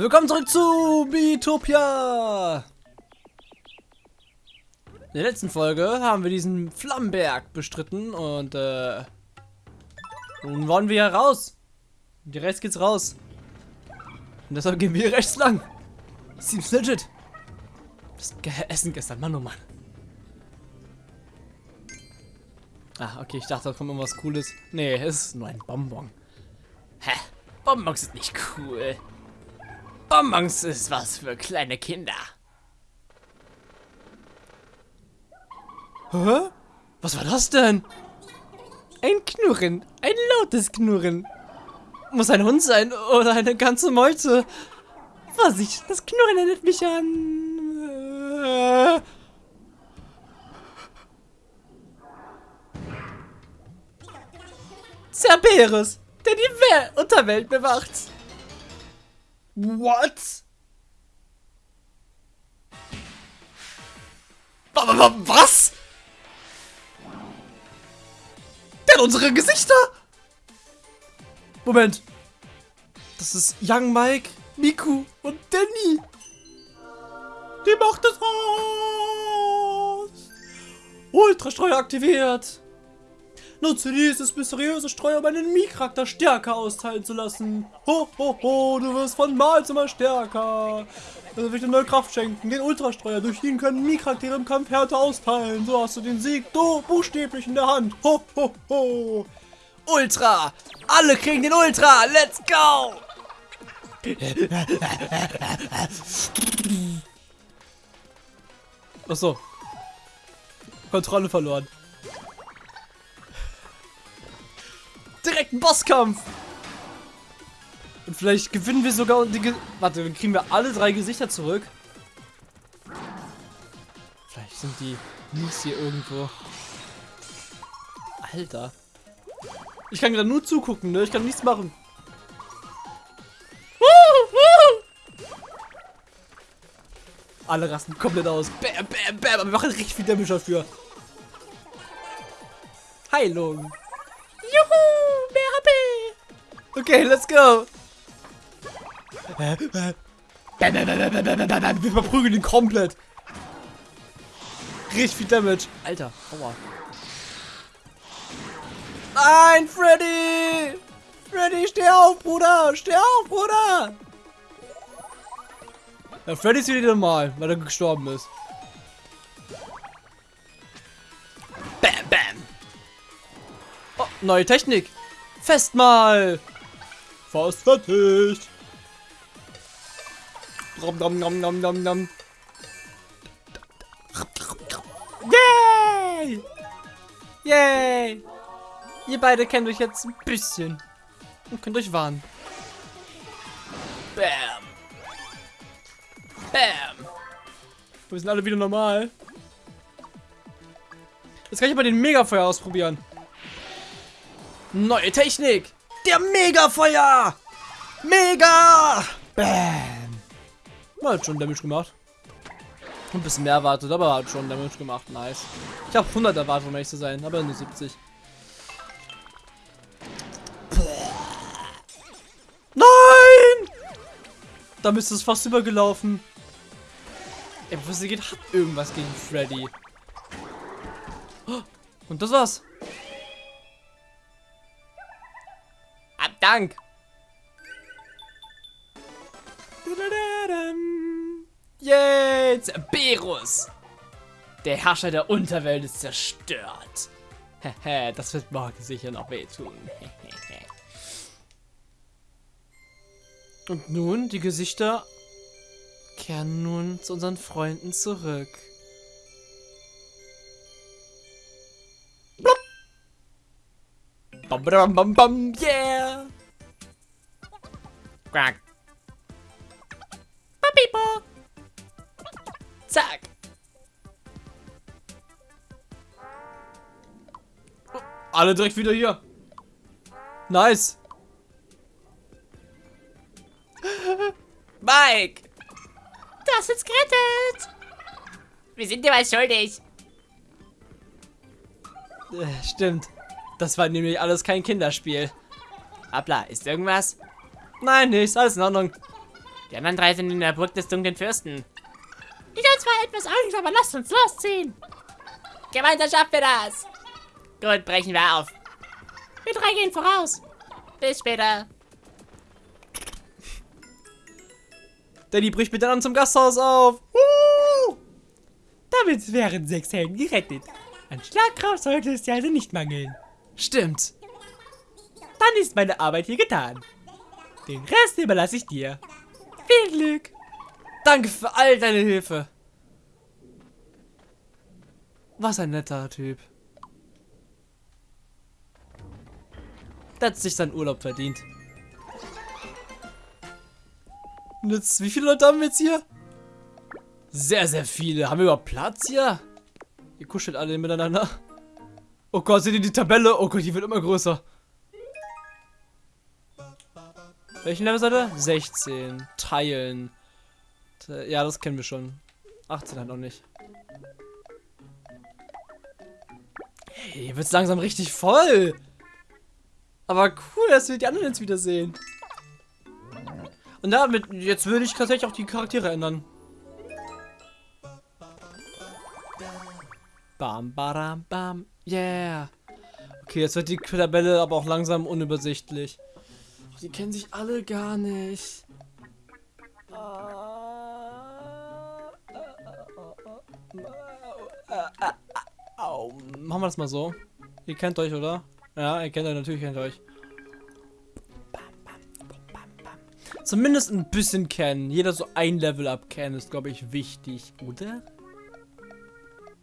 Willkommen zurück zu Biotopia! In der letzten Folge haben wir diesen Flammenberg bestritten und äh, nun wollen wir raus. Und rechts geht's raus. Und deshalb gehen wir hier rechts lang. Seems legit. Das Essen gestern, Mann oh Mann. Ah, okay, ich dachte, da kommt irgendwas Cooles. Nee, es ist nur ein Bonbon. Hä? Bonbons sind nicht cool. Bonbons ist was für kleine Kinder. Hä? Was war das denn? Ein Knurren. Ein lautes Knurren. Muss ein Hund sein oder eine ganze Meute. Vorsicht, das Knurren erinnert mich an... Äh Cerberus, der die Wel Unterwelt bewacht. What? Was? Der hat unsere Gesichter. Moment. Das ist Young Mike, Miku und Danny. Die Macht des Haus. Ultrastreuer aktiviert. Nutze dieses mysteriöse Streuer, um einen Mii-Charakter stärker austeilen zu lassen. Ho, ho, ho, du wirst von Mal zu Mal stärker. Also will ich dir neue Kraft schenken, den Ultrastreuer. Durch ihn können Mii-Charaktere im Kampf härter austeilen. So hast du den Sieg du buchstäblich in der Hand. Ho, ho, ho. Ultra! Alle kriegen den Ultra! Let's go! Achso. Kontrolle verloren. Direkt ein Bosskampf. Und vielleicht gewinnen wir sogar die... Ge Warte, dann kriegen wir alle drei Gesichter zurück. Vielleicht sind die Mies hier irgendwo. Alter. Ich kann gerade nur zugucken, ne? Ich kann nichts machen. Alle rasten komplett aus. Bam, bam, bam. Aber wir machen richtig viel Damage dafür. Heilung. Okay, let's go. Wir verprügeln ihn komplett. Richtig viel Damage. Alter, aua. Nein, Freddy! Freddy, steh auf, Bruder! Steh auf, Bruder! Ja, Freddy ist wieder normal, weil er gestorben ist. Oh, neue Technik! Festmahl! Fast fertig. Nom, nom, nom, nom, nom, nom. Yay! Yay! Ihr beide kennt euch jetzt ein bisschen. Und könnt euch warnen. Bam! Bam! Wir sind alle wieder normal. Jetzt kann ich mal den Megafeuer ausprobieren. Neue Technik! Der Mega-Feuer! Mega! Bam! Man hat schon Damage gemacht. Ein bisschen mehr erwartet, aber hat schon Damage gemacht. Nice. Ich habe 100 erwartet, um ehrlich zu sein, aber nur 70. Nein! Da müsste es fast übergelaufen. Ey, was geht, hat irgendwas gegen Freddy. Und das war's. Dank. Jetzt Berus. Der Herrscher der Unterwelt ist zerstört. das wird morgen sicher noch wehtun. Und nun, die Gesichter kehren nun zu unseren Freunden zurück. Bam, bam, bam, bam, yeah! Quack. Papipo. Zack. Alle direkt wieder hier. Nice. Mike. Du hast uns gerettet. Wir sind dir was schuldig. Äh, stimmt. Das war nämlich alles kein Kinderspiel. Abla, ist irgendwas? Nein, nichts. Alles in Ordnung. Die anderen drei sind in der Burg des dunklen Fürsten. Ich habe zwar etwas Angst, aber lasst uns losziehen. Gemeinsam schaffen wir das. Gut, brechen wir auf. Wir drei gehen voraus. Bis später. Danny bricht mit dann zum Gasthaus auf. Uh! Damit wären sechs Helden gerettet. An Schlagkraft sollte es ja also nicht mangeln. Stimmt. Dann ist meine Arbeit hier getan. Den Rest überlasse ich dir. Viel Glück. Danke für all deine Hilfe. Was ein netter Typ. Der hat sich seinen Urlaub verdient. Und jetzt, wie viele Leute haben wir jetzt hier? Sehr, sehr viele. Haben wir überhaupt Platz hier? Ihr kuschelt alle miteinander. Oh Gott, seht ihr die Tabelle? Oh Gott, die wird immer größer. Welchen Level seid ihr? 16. Teilen. Ja, das kennen wir schon. 18 halt noch nicht. Hey, hier wird's langsam richtig voll. Aber cool, dass wir die anderen jetzt wiedersehen. Und damit, jetzt würde ich tatsächlich auch die Charaktere ändern. Bam, bam, bam, yeah. Okay, jetzt wird die Tabelle aber auch langsam unübersichtlich. Die kennen sich alle gar nicht. Machen wir das mal so. Ihr kennt euch, oder? Ja, ihr kennt euch, natürlich kennt euch. Zumindest ein bisschen kennen. Jeder so ein Level up kennen ist, glaube ich, wichtig, oder?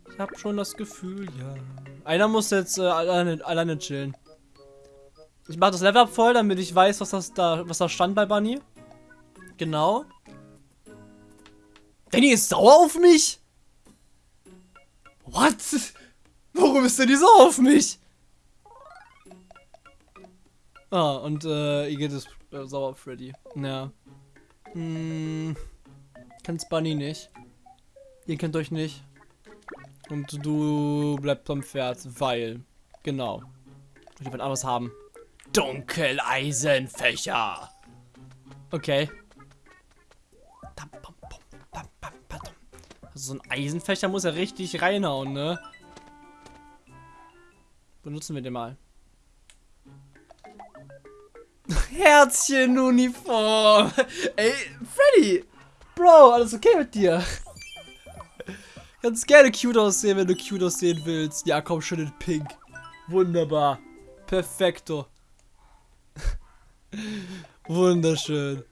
Ich habe schon das Gefühl, ja. Einer muss jetzt äh, alleine, alleine chillen. Ich mache das Level up voll, damit ich weiß, was das da, was da stand bei Bunny. Genau. Danny ist sauer auf mich? What? Warum ist denn die so auf mich? Ah, und äh, Igitt ist äh, sauer auf Freddy. Ja. Hm. Kennt's Bunny nicht. Ihr kennt euch nicht. Und du bleibst am Pferd, weil. Genau. Ich will anderes haben. Dunkeleisenfächer. Okay. Also so ein Eisenfächer muss ja richtig reinhauen, ne? Benutzen wir den mal. Herzchen-Uniform. Ey, Freddy. Bro, alles okay mit dir? Kannst gerne cute aussehen, wenn du cute aussehen willst. Ja, komm schon in pink. Wunderbar. Perfekto. Wunderschön.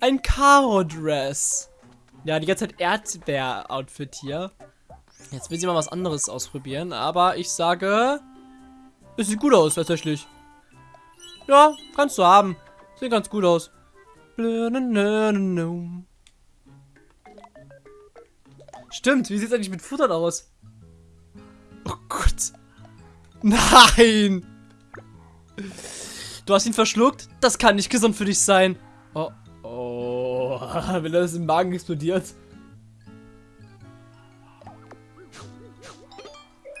Ein Karo-Dress. Ja, die ganze Zeit Erdbeer-Outfit hier. Jetzt will sie mal was anderes ausprobieren, aber ich sage, es sieht gut aus, tatsächlich. Ja, kannst du haben. Sieht ganz gut aus. Stimmt, wie sieht es eigentlich mit Futtern aus? Oh Gott. Nein! Du hast ihn verschluckt? Das kann nicht gesund für dich sein. Oh, oh. Wenn das im Magen explodiert.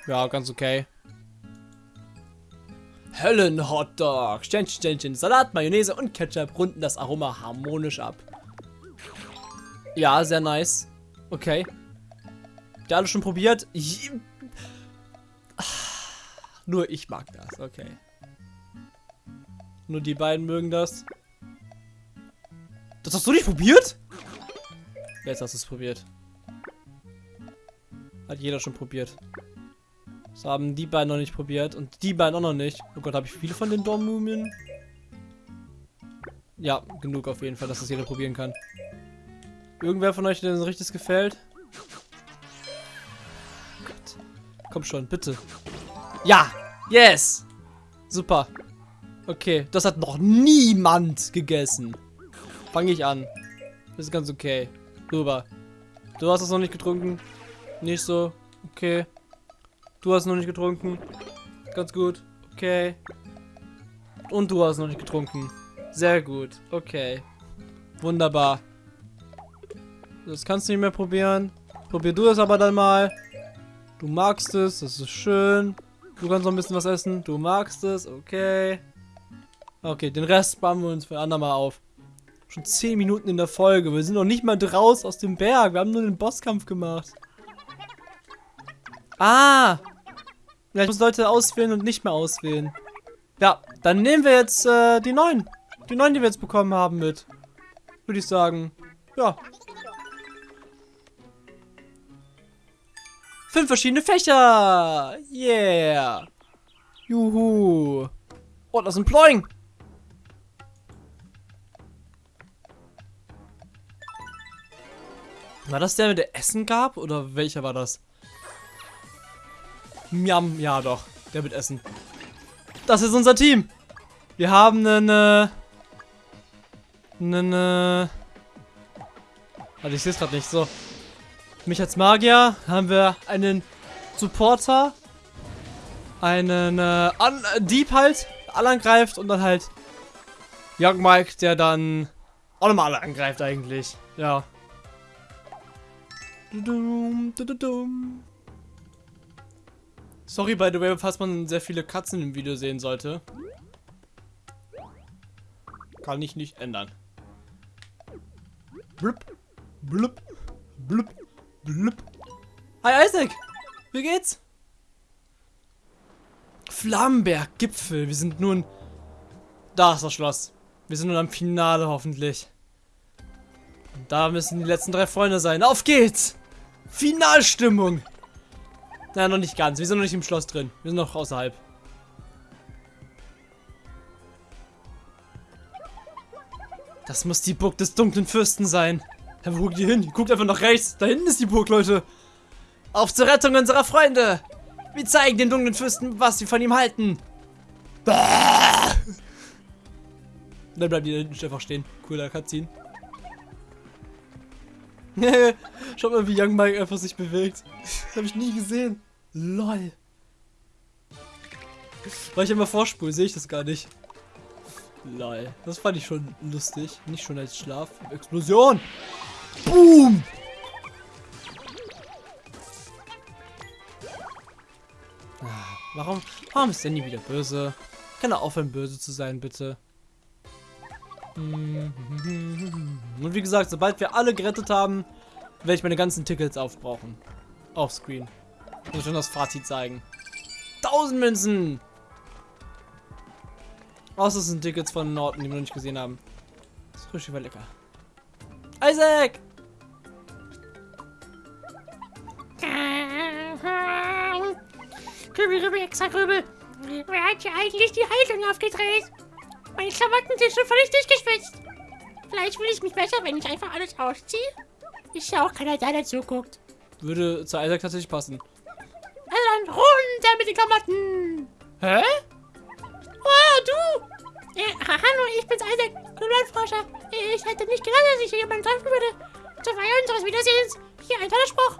Ja, ganz okay. Höllen-Hotdog. Sternchen, Sternchen, Salat, Mayonnaise und Ketchup runden das Aroma harmonisch ab. Ja, sehr nice. Okay. Der alle schon probiert? Ich... Nur ich mag das, okay. Nur die beiden mögen das. Das hast du nicht probiert? Jetzt hast du es probiert. Hat jeder schon probiert. Das haben die beiden noch nicht probiert. Und die beiden auch noch nicht. Oh Gott, habe ich viele von den Dormmumien? Ja, genug auf jeden Fall, dass das jeder probieren kann. Irgendwer von euch, der so richtig gefällt? Gott. Komm schon, bitte. Ja! Yes! Super. Okay, das hat noch niemand gegessen. Fange ich an. Das ist ganz okay. Rüber. Du hast es noch nicht getrunken? Nicht so? Okay. Du hast noch nicht getrunken. Ganz gut. Okay. Und du hast noch nicht getrunken. Sehr gut. Okay. Wunderbar. Das kannst du nicht mehr probieren. Probier du es aber dann mal. Du magst es. Das ist schön. Du kannst noch ein bisschen was essen. Du magst es. Okay. Okay, den Rest sparen wir uns für andermal auf. Schon 10 Minuten in der Folge. Wir sind noch nicht mal draus aus dem Berg. Wir haben nur den Bosskampf gemacht. Ah! Ich muss Leute auswählen und nicht mehr auswählen. Ja, dann nehmen wir jetzt äh, die neuen. Die neuen, die wir jetzt bekommen haben mit. Würde ich sagen. Ja. Fünf verschiedene Fächer. Yeah. Juhu. Oh, das ist ein Ploing. War das der, der Essen gab? Oder welcher war das? Miam, ja doch. Der mit Essen. Das ist unser Team. Wir haben einen, äh, einen, äh, Warte, ich sehe es gerade nicht. So. Mich als Magier haben wir einen Supporter, einen, äh, An Dieb halt, alle angreift und dann halt Young Mike, der dann auch nochmal alle angreift eigentlich. Ja. Sorry, by the way, falls man sehr viele Katzen im Video sehen sollte. Kann ich nicht ändern. Blub, blub, blub, blub. Hi Isaac! Wie geht's? Flammenberg, Gipfel. Wir sind nun... Da ist das Schloss. Wir sind nun am Finale hoffentlich. Da müssen die letzten drei Freunde sein. Auf geht's! Finalstimmung! Na, noch nicht ganz. Wir sind noch nicht im Schloss drin. Wir sind noch außerhalb. Das muss die Burg des dunklen Fürsten sein. Ja, wo ihr hin? Guckt einfach nach rechts. Da hinten ist die Burg, Leute. Auf zur Rettung unserer Freunde. Wir zeigen den dunklen Fürsten, was wir von ihm halten. Dann bleibt die da hinten einfach stehen. Cooler Cutscene. Schaut mal, wie Young Mike einfach sich bewegt. Das habe ich nie gesehen. LOL. Weil ich immer vorspule, sehe ich das gar nicht. LOL. Das fand ich schon lustig. Nicht schon als Schlaf. Explosion! Boom! Ah, warum, warum ist Danny wieder böse? Kann er aufhören, böse zu sein, bitte? Und wie gesagt, sobald wir alle gerettet haben, werde ich meine ganzen Tickets aufbrauchen. Offscreen. Muss schon das Fazit zeigen. 1000 Münzen! Außer es sind Tickets von Norton, die wir noch nicht gesehen haben. Das ist richtig lecker. Isaac! Kübel, Kübel, extra Kübel. Wer hat hier eigentlich die Haltung aufgedreht? Meine Klamotten sind schon völlig durchgeschwitzt. Vielleicht fühle ich mich besser, wenn ich einfach alles ausziehe. Ist ja auch keiner da, der zuguckt. Würde zu Isaac tatsächlich passen. Also dann runter mit den Klamotten. Hä? Oh, du. Äh, hallo, ich bin's Isaac, Kühllandforscher. Ich hätte nicht gedacht, dass ich hier jemanden treffen würde. Zur Feier unseres Wiedersehens. Hier ein toller Spruch.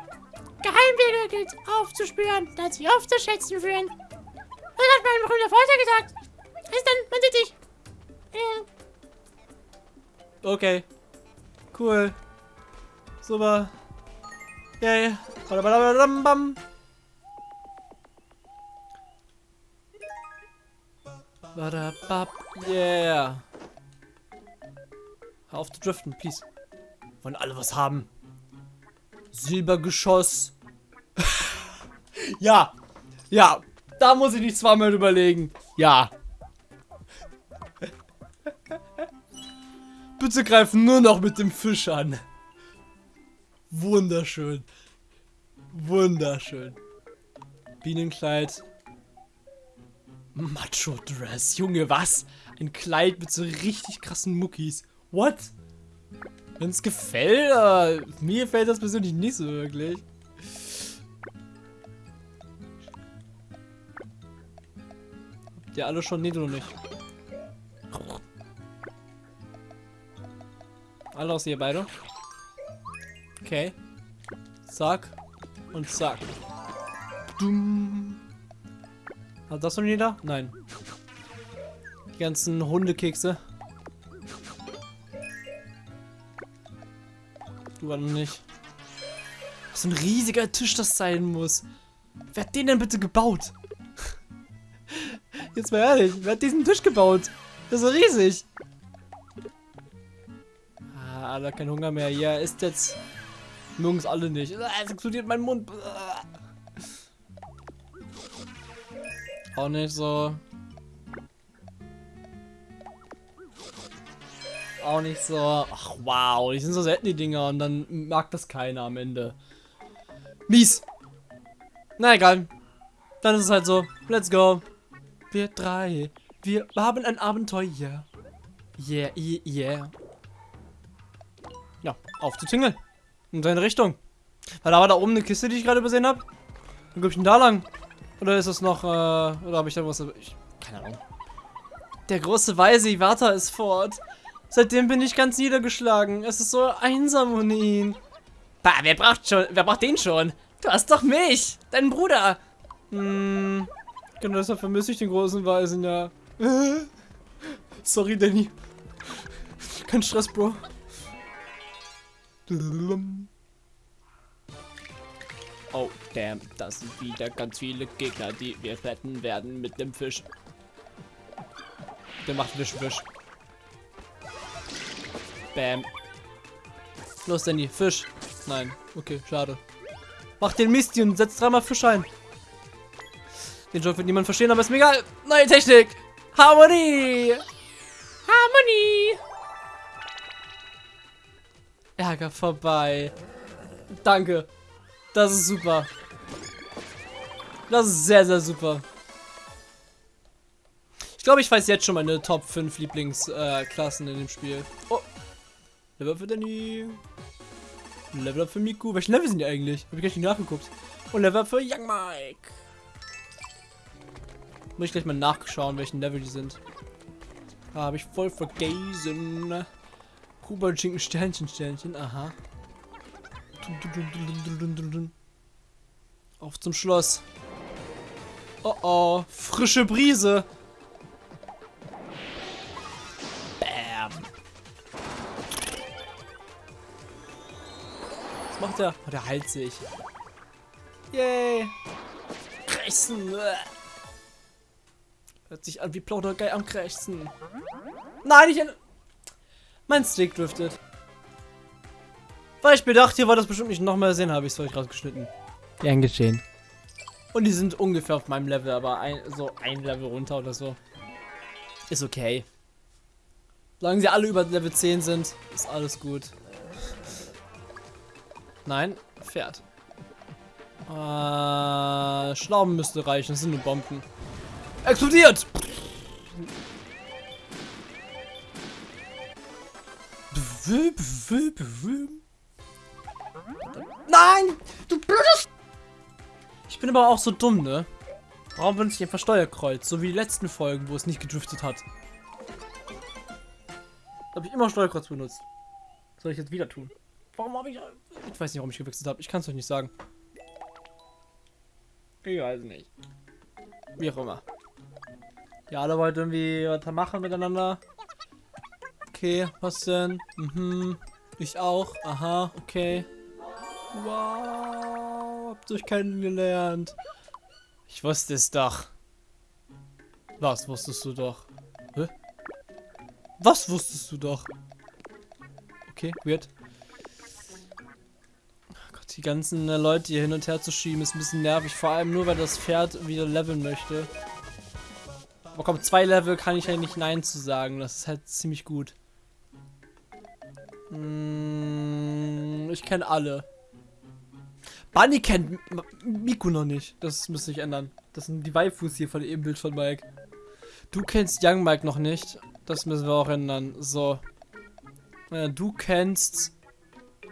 Geheimwege gilt aufzuspüren, dann sie aufzuschätzen führen. Das hat mein berühmter Vater gesagt. Bis dann, man sieht dich. Okay. Cool. Super. Yay. Badabadabam. Badabab. Yeah. Hör auf zu driften, please. Wollen alle was haben. Silbergeschoss. ja. Ja. Da muss ich nicht zweimal überlegen. Ja. Bitte greifen nur noch mit dem Fisch an. Wunderschön. Wunderschön. Bienenkleid. Macho Dress. Junge, was? Ein Kleid mit so richtig krassen Muckis. What? Wenn es gefällt, aber mir gefällt das persönlich nicht so wirklich. Habt ihr alle schon? Nee, du noch nicht. Alle aus ihr beide. Okay. Zack. Und zack. Dumm. Hat das noch jeder? Nein. Die ganzen Hundekekse. Du war noch nicht. Was für ein riesiger Tisch das sein muss. Wer hat den denn bitte gebaut? Jetzt mal ehrlich, wer hat diesen Tisch gebaut? Der ist so riesig. Ah, da kein Hunger mehr. Ja, ist jetzt. Mögen es alle nicht. Ah, Es explodiert mein Mund. Auch nicht so. Auch nicht so. Ach wow, die sind so selten die Dinger und dann mag das keiner am Ende. Mies. Na egal. Dann ist es halt so. Let's go. Wir drei. Wir haben ein Abenteuer. Yeah, yeah, yeah. Ja, auf zu Tingle. In seine Richtung. Weil da war da oben eine Kiste, die ich gerade übersehen habe. Wo glaube ich denn da lang? Oder ist das noch, äh, oder habe ich da was? Ich, keine Ahnung. Der große Weise Iwata ist fort. Seitdem bin ich ganz niedergeschlagen. Es ist so einsam ohne ihn. Bah, wer braucht schon, wer braucht den schon? Du hast doch mich, deinen Bruder. Hm, genau deshalb vermisse ich den großen Weisen, ja. Sorry, Danny. Kein Stress, Bro. Oh, damn, das sind wieder ganz viele Gegner, die wir retten werden mit dem Fisch. Der macht Wisch, Wisch. Bam. Los, Danny, Fisch. Nein, okay, schade. Mach den Misty und setz dreimal Fisch ein. Den Joke wird niemand verstehen, aber ist mir egal. Neue Technik. Harmonie. Harmonie. Ärger vorbei. Danke. Das ist super. Das ist sehr, sehr super. Ich glaube, ich weiß jetzt schon meine Top 5 Lieblingsklassen äh, in dem Spiel. Oh. Level für Danny. Level up für Miku. Welche Level sind die eigentlich? Habe ich gleich nicht nachgeguckt. Und Level up für Young Mike. Muss ich gleich mal nachschauen, welchen Level die sind. Habe ich voll vergessen. Schinken Sternchen Sternchen. Aha. Auf zum Schloss. Oh oh, frische Brise. Bam. Was macht er? Oh, der heilt sich. Yay. Krächzen. Hört sich an wie Plaudergeil am Krächzen. Nein, ich... Mein Stick driftet. Weil ich mir dachte, hier war das bestimmt nicht nochmal sehen, habe ich es euch rausgeschnitten. Gern geschehen. Und die sind ungefähr auf meinem Level, aber ein, so ein Level runter oder so. Ist okay. Solange sie alle über Level 10 sind, ist alles gut. Nein, Pferd. Äh, Schlauben müsste reichen, das sind nur Bomben. Explodiert! Nein! Du blödes... Ich bin aber auch so dumm, ne? Warum benutze ich einfach Steuerkreuz? So wie die letzten Folgen, wo es nicht gedriftet hat. Da habe ich immer Steuerkreuz benutzt. Soll ich jetzt wieder tun? Warum habe ich... Ich weiß nicht, warum ich gewechselt habe. Ich kann es euch nicht sagen. Ich weiß nicht. Wie auch immer. Ja, alle wollten irgendwie was machen miteinander. Okay, was denn? Mhm. Ich auch. Aha, okay. Wow, habt euch kennengelernt. Ich wusste es doch. Was wusstest du doch? Hä? Was wusstest du doch? Okay, weird. Die ganzen äh, Leute hier hin und her zu schieben ist ein bisschen nervig. Vor allem nur, weil das Pferd wieder leveln möchte. Aber komm, zwei Level kann ich ja nicht Nein zu sagen. Das ist halt ziemlich gut. Hm, ich kenne alle. Bunny kennt Miku noch nicht. Das müsste ich ändern. Das sind die Waifus hier von dem Bild von Mike. Du kennst Young Mike noch nicht. Das müssen wir auch ändern. So. Äh, du kennst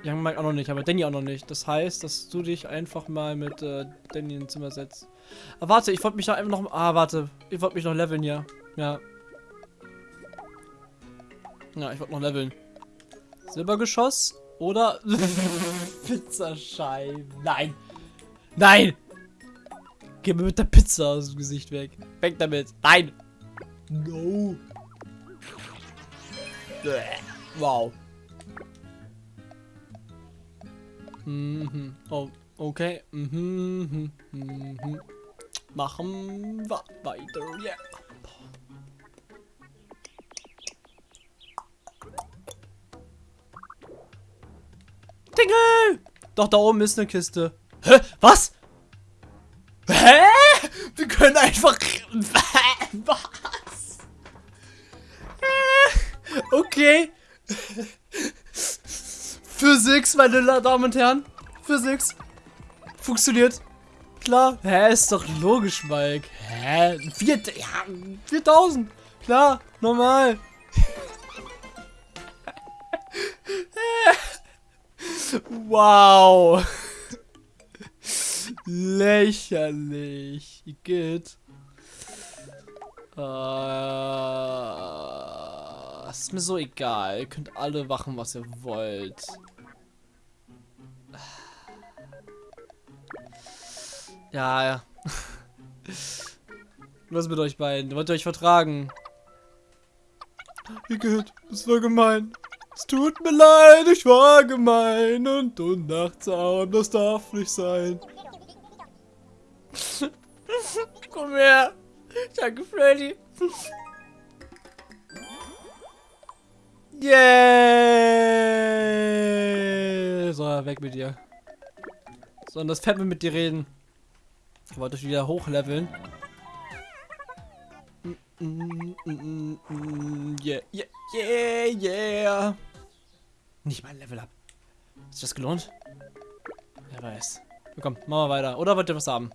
Young Mike auch noch nicht, aber Danny auch noch nicht. Das heißt, dass du dich einfach mal mit äh, Danny ins Zimmer setzt. Ah, warte, ich wollte mich noch einfach noch... Ah, warte. Ich wollte mich noch leveln, ja. Ja. Ja, ich wollte noch leveln. Silbergeschoss oder Pizzascheiben. Nein. Nein. Geh mir mit der Pizza aus dem Gesicht weg. Weg damit. Nein. No. Wow. Mhm. Oh, okay. Mhm. Mhm. Machen wir weiter. Yeah. Doch, da oben ist eine Kiste. Hä? Was? Hä? Wir können einfach... Was? Okay. Physics, meine Damen und Herren. Physics. Funktioniert. Klar. Hä, ist doch logisch, Mike. Hä? Vier, ja, 4000. Klar, normal. Wow. Lächerlich. Geht. Äh, ist mir so egal. Ihr könnt alle machen, was ihr wollt. Ja, ja. Was mit euch beiden? Wollt ihr euch vertragen? Igitt, das war gemein. Es tut mir leid, ich war gemein und unnachtsam, das darf nicht sein. Komm her. Danke, Freddy. Yeah! So, weg mit dir. So, und das Fett will mit dir reden. Ich wollte dich wieder hochleveln. Yeah, yeah, yeah, yeah. Nicht mal Level up. Ist das gelohnt? Wer weiß. Komm, machen wir weiter. Oder wollt ihr was haben?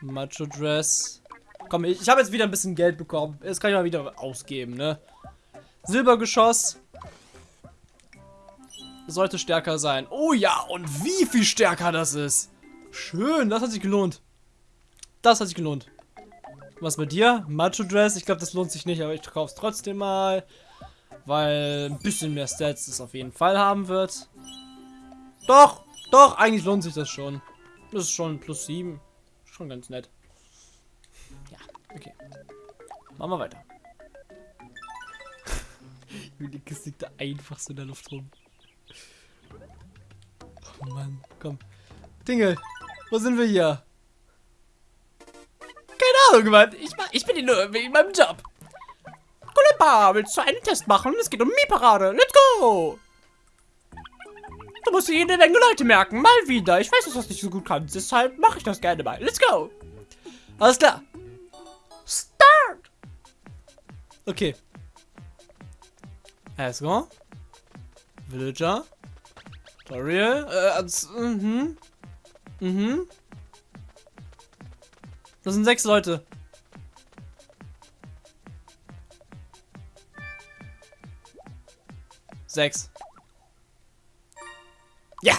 Macho Dress. Komm, ich, ich habe jetzt wieder ein bisschen Geld bekommen. Jetzt kann ich mal wieder ausgeben, ne? Silbergeschoss. Sollte stärker sein. Oh ja, und wie viel stärker das ist. Schön, das hat sich gelohnt. Das hat sich gelohnt. Was bei dir? Macho Dress? Ich glaube, das lohnt sich nicht, aber ich kaufe es trotzdem mal. Weil ein bisschen mehr Stats es auf jeden Fall haben wird. Doch, doch, eigentlich lohnt sich das schon. Das ist schon plus 7. Schon ganz nett. Ja, okay. Machen wir weiter. Die Kiste liegt da einfach so in der Luft rum. Oh Mann, komm. Dinge, wo sind wir hier? Ahnung. Ich, ich bin nur wegen meinem Job. Kulipa, willst du einen Test machen? Es geht um Mi-Parade. Let's go! Du musst dir jede Menge Leute merken. Mal wieder. Ich weiß, dass du das nicht so gut kannst. Deshalb mache ich das gerne mal. Let's go! Alles klar. Start! Okay. Let's go. Villager. Tutorial. Äh, mhm. Mhm. Das sind sechs Leute. Sechs. Ja!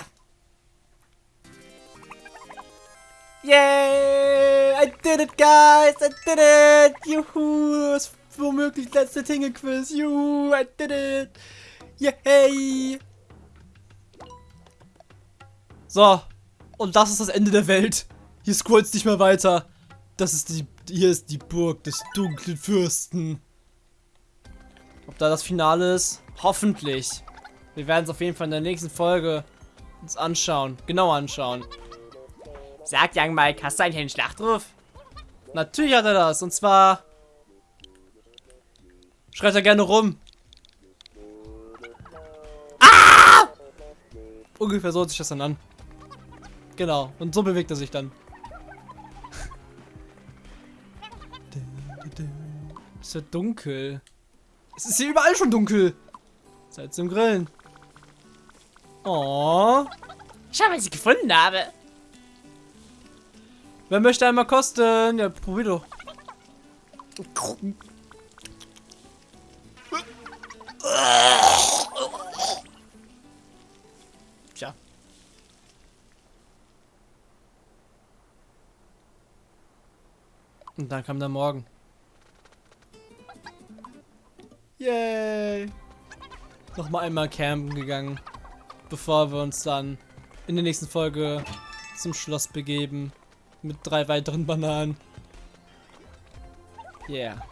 Yay! I did it, guys! I did it! Juhu! Das womöglich letzte Tingle-Quiz. Juhu! I did it! Yay! So. Und das ist das Ende der Welt. Hier scrollt's nicht mehr weiter. Das ist die. Hier ist die Burg des dunklen Fürsten. Ob da das Finale ist? Hoffentlich. Wir werden es auf jeden Fall in der nächsten Folge uns anschauen. Genau anschauen. Sagt Young Mike, hast du eigentlich einen Schlachtruf? Natürlich hat er das. Und zwar... Schreit er gerne rum. Ah! Ungefähr so hört sich das dann an. Genau. Und so bewegt er sich dann. Es wird dunkel. Es ist hier überall schon dunkel. Zeit zum Grillen. Oh. Schau, was ich gefunden habe. Wer möchte einmal kosten? Ja, probier doch. Tja. Und dann kam der Morgen. Yay! Nochmal einmal campen gegangen, bevor wir uns dann in der nächsten Folge zum Schloss begeben. Mit drei weiteren Bananen. Yeah.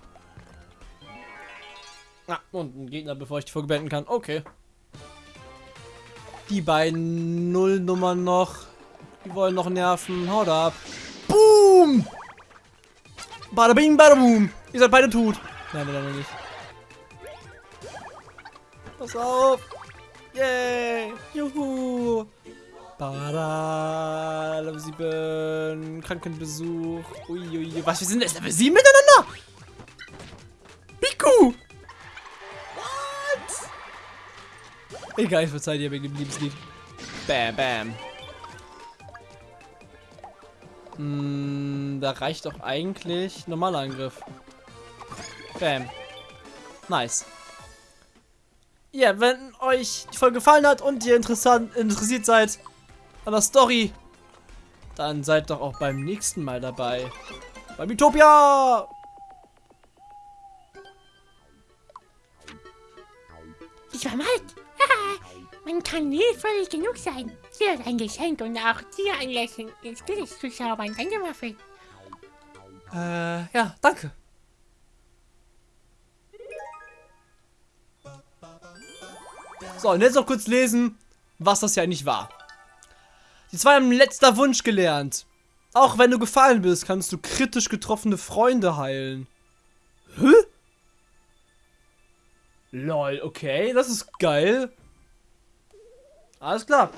Ah, und ein Gegner, bevor ich die Folge beenden kann. Okay. Die beiden Nullnummern noch. Die wollen noch nerven. Haut ab. Boom! Bada bing, bada boom. Ihr seid beide tot. Nein, nein, nein, nicht. Pass auf. Yay. Juhu. Bada, Level 7, Krankenbesuch. Uiuiui, was, wir sind jetzt Level 7 miteinander? Piku! What? Egal, ich verzeihe dir wegen dem Liebeslied. Bam, bam. Hm, da reicht doch eigentlich normaler Angriff. Bam. Nice. Ja, wenn euch die Folge gefallen hat und ihr interessant, interessiert seid an der Story, dann seid doch auch beim nächsten Mal dabei. Beim Utopia! Ich war Mike. Haha, Man kann nie völlig genug sein. Hier ist ein Geschenk und auch dir ein Lächeln ins Gesicht zu zaubern. Danke, Muffy. Äh, ja, danke. So, und jetzt noch kurz lesen, was das ja eigentlich war. Die zwei haben letzter Wunsch gelernt. Auch wenn du gefallen bist, kannst du kritisch getroffene Freunde heilen. Hä? Lol, okay, das ist geil. Alles klar.